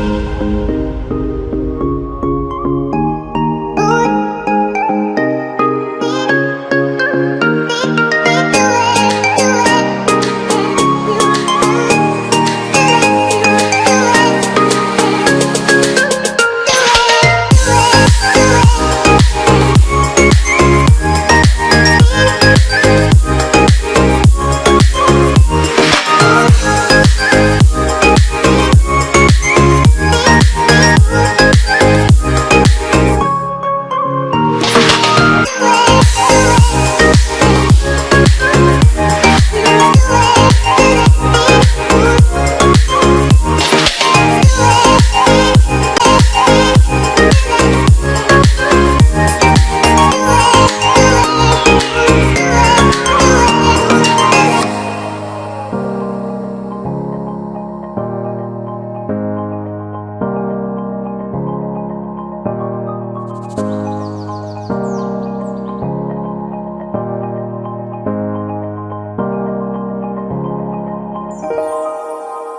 うん。